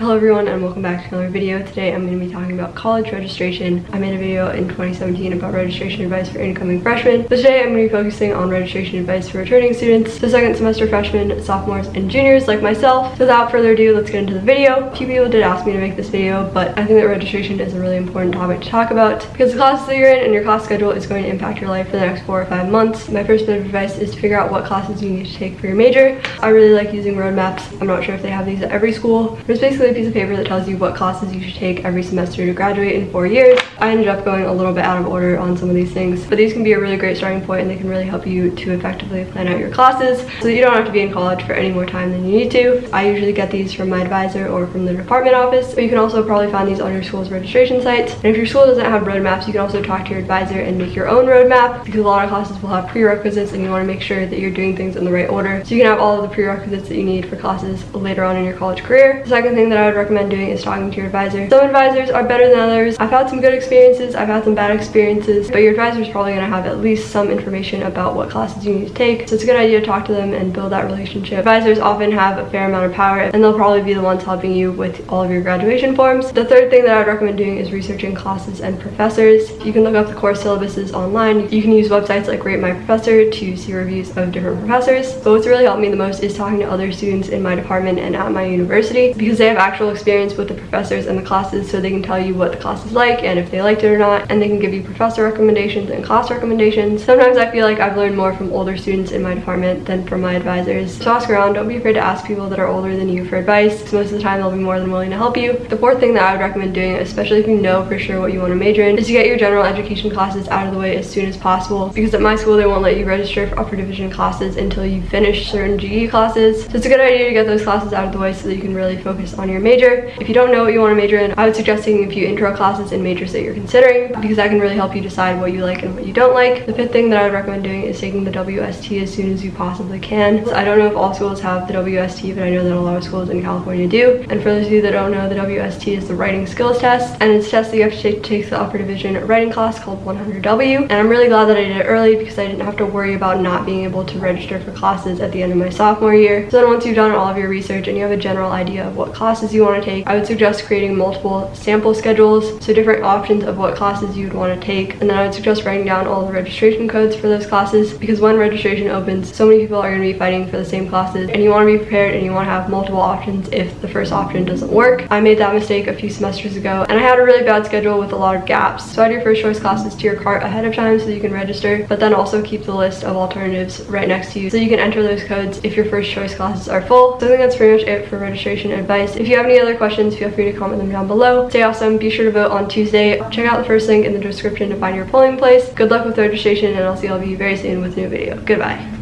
Hello everyone and welcome back to another video. Today I'm going to be talking about college registration. I made a video in 2017 about registration advice for incoming freshmen. But today I'm going to be focusing on registration advice for returning students, so second semester freshmen, sophomores, and juniors like myself. So without further ado, let's get into the video. A few people did ask me to make this video, but I think that registration is a really important topic to talk about because the classes that you're in and your class schedule is going to impact your life for the next four or five months. My first bit of advice is to figure out what classes you need to take for your major. I really like using roadmaps. I'm not sure if they have these at every school. There's basically a piece of paper that tells you what classes you should take every semester to graduate in four years. I ended up going a little bit out of order on some of these things, but these can be a really great starting point and they can really help you to effectively plan out your classes so that you don't have to be in college for any more time than you need to. I usually get these from my advisor or from the department office, but you can also probably find these on your school's registration sites. And if your school doesn't have roadmaps, you can also talk to your advisor and make your own roadmap because a lot of classes will have prerequisites and you want to make sure that you're doing things in the right order so you can have all of the prerequisites that you need for classes later on in your college career. The second thing that I would recommend doing is talking to your advisor. Some advisors are better than others. I've had some good experiences, I've had some bad experiences, but your advisor is probably going to have at least some information about what classes you need to take. So it's a good idea to talk to them and build that relationship. Advisors often have a fair amount of power and they'll probably be the ones helping you with all of your graduation forms. The third thing that I would recommend doing is researching classes and professors. You can look up the course syllabuses online. You can use websites like Rate My Professor to see reviews of different professors. But what's really helped me the most is talking to other students in my department and at my university because they have actual experience with the professors and the classes so they can tell you what the class is like and if they liked it or not and they can give you professor recommendations and class recommendations. Sometimes I feel like I've learned more from older students in my department than from my advisors. So ask around, don't be afraid to ask people that are older than you for advice most of the time they'll be more than willing to help you. The fourth thing that I would recommend doing, especially if you know for sure what you want to major in, is to get your general education classes out of the way as soon as possible because at my school they won't let you register for upper division classes until you finish certain GE classes. So it's a good idea to get those classes out of the way so that you can really focus on your major. If you don't know what you want to major in, I would suggest taking a few intro classes in majors that you're considering because that can really help you decide what you like and what you don't like. The fifth thing that I would recommend doing is taking the WST as soon as you possibly can. So I don't know if all schools have the WST, but I know that a lot of schools in California do. And for those of you that don't know, the WST is the writing skills test, and it's a test that you have to take to take the upper division writing class called 100W. And I'm really glad that I did it early because I didn't have to worry about not being able to register for classes at the end of my sophomore year. So then once you've done all of your research and you have a general idea of what classes you want to take, I would suggest creating multiple sample schedules, so different options of what classes you would want to take. And then I would suggest writing down all the registration codes for those classes because when registration opens, so many people are going to be fighting for the same classes and you want to be prepared and you want to have multiple options if the first option doesn't work. I made that mistake a few semesters ago and I had a really bad schedule with a lot of gaps. So add your first choice classes to your cart ahead of time so you can register, but then also keep the list of alternatives right next to you so you can enter those codes if your first choice classes are full. So I think that's pretty much it for registration advice. If you have any other questions, feel free to comment them down below. Stay awesome. Be sure to vote on Tuesday. Check out the first link in the description to find your polling place. Good luck with registration and I'll see all of you very soon with a new video. Goodbye.